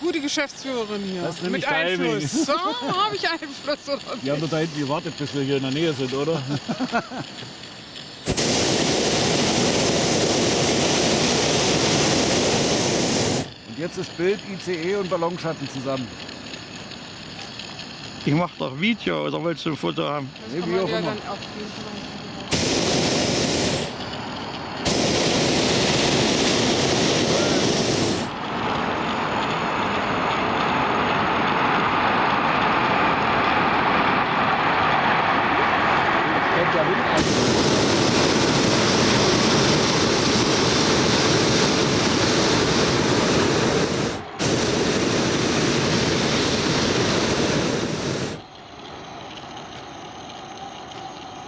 gute Geschäftsführerin hier. Das Mit. Einfluss. So, habe ich Einfluss oder Die haben doch da hinten gewartet, bis wir hier in der Nähe sind, oder? Und jetzt ist Bild, ICE und Ballonschatten zusammen. Ich mach doch Video oder willst du ein Foto haben? Das Nee, kann man auch ja dann Fall. すごい。